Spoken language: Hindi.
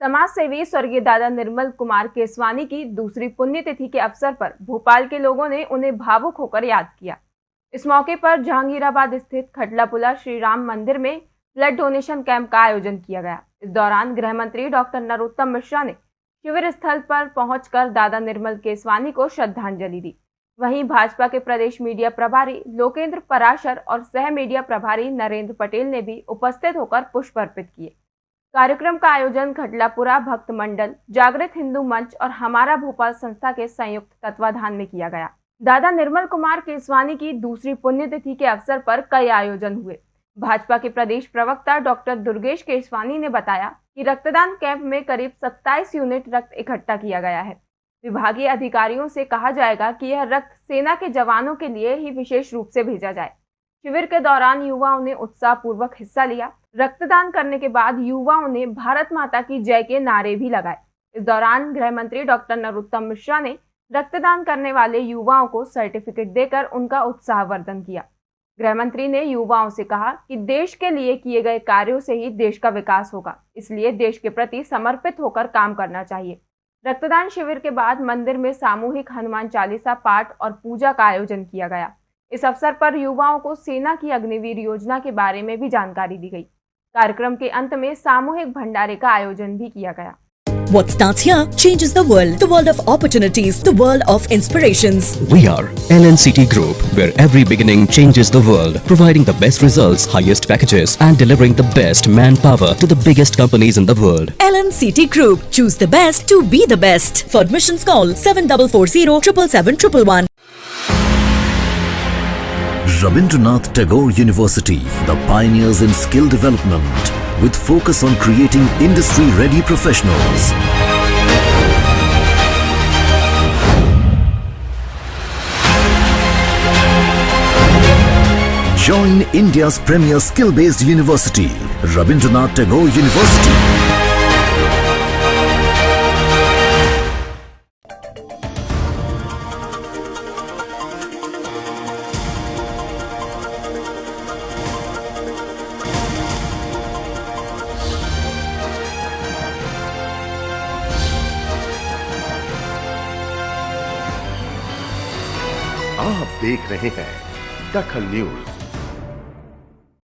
समाज सेवी स्वर्गीय दादा निर्मल कुमार केसवानी की दूसरी पुण्यतिथि के अवसर पर भोपाल के लोगों ने उन्हें भावुक होकर याद किया। इस मौके पर जहांगीराबाद स्थित खटलापुला श्री राम मंदिर में ब्लड डोनेशन कैंप का आयोजन किया गया। इस दौरान गृह मंत्री डॉक्टर नरोत्तम मिश्रा ने शिविर स्थल पर पहुंचकर दादा निर्मल केसवानी को श्रद्धांजलि दी। वहीं भाजपा के प्रदेश मीडिया प्रभारी लोकेंद्र पराशर और सह मीडिया प्रभारी नरेंद्र पटेल ने भी उपस्थित होकर पुष्प अर्पित किए। कार्यक्रम का आयोजन खटलापुरा भक्त मंडल, जागृत हिंदू मंच और हमारा भोपाल संस्था के संयुक्त तत्वाधान में किया गया। दादा निर्मल कुमार केसवानी की दूसरी पुण्यतिथि के अवसर पर कई आयोजन हुए। भाजपा के प्रदेश प्रवक्ता डॉक्टर दुर्गेश केसवानी ने बताया कि रक्तदान कैंप में करीब 27 यूनिट रक्त इकट्ठा किया गया है। विभागीय अधिकारियों से कहा जाएगा कि यह रक्त सेना के जवानों के लिए ही विशेष रूप से भेजा जाए। शिविर के दौरान युवाओं ने उत्साह पूर्वक हिस्सा लिया। रक्तदान करने के बाद युवाओं ने भारत माता की जय के नारे भी लगाए। इस दौरान गृह मंत्री डॉक्टर नरोत्तम मिश्रा ने रक्तदान करने वाले युवाओं को सर्टिफिकेट देकर उनका उत्साहवर्धन किया। गृह मंत्री ने युवाओं से कहा कि देश के लिए किए गए कार्यों से ही देश का विकास होगा, इसलिए देश के प्रति समर्पित होकर काम करना चाहिए। रक्तदान शिविर के बाद मंदिर में सामूहिक हनुमान चालीसा पाठ और पूजा का आयोजन किया गया। इस अवसर पर युवाओं को सेना की अग्निवीर योजना के बारे में भी जानकारी दी गई। कार्यक्रम के अंत में सामूहिक भंडारे का आयोजन भी किया गया What starts here changes the world. The world of opportunities. The world of inspirations. We are LNCT Group, where every beginning changes the world, providing the best results, highest packages, and delivering the best manpower to the biggest companies in the world. LNCT Group. Choose the best to be the best. For admissions call 7440 777 Rabindranath Tagore University, the pioneers in skill development, with focus on creating industry-ready professionals. Join India's premier skill-based university, Rabindranath Tagore University. आप देख रहे हैं दखल न्यूज़।